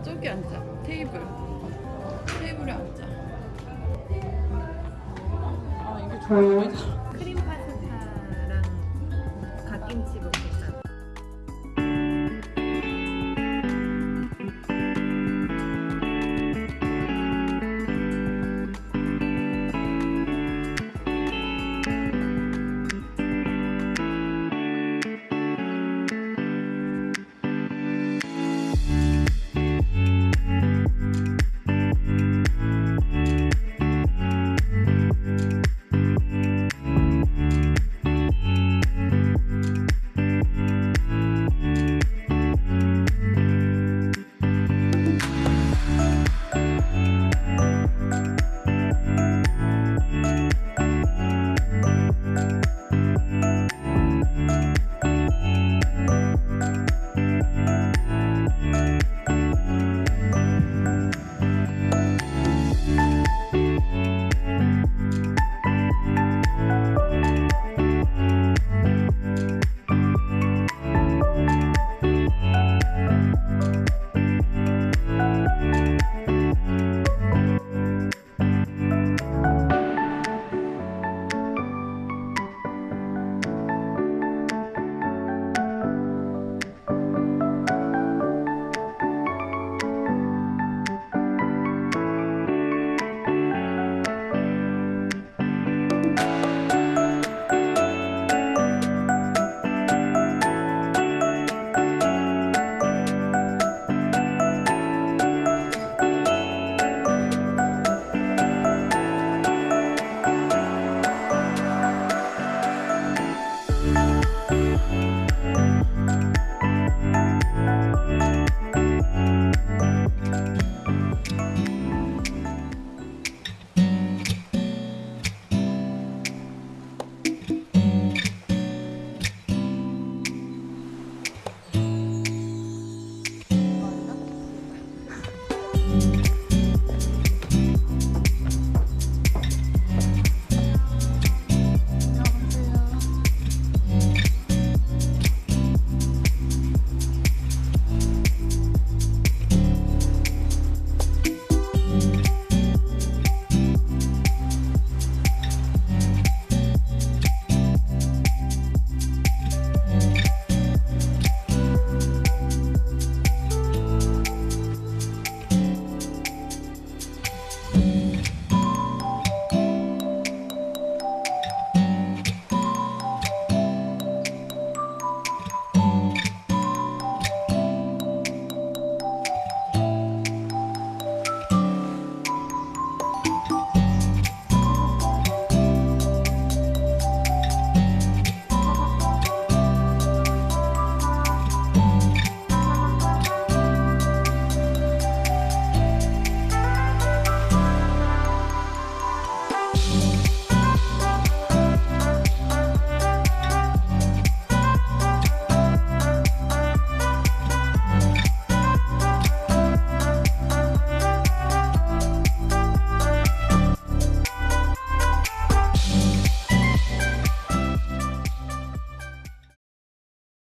아 저기 앉자 테이블. 테이블에 앉자 아 이게 좋아 보이다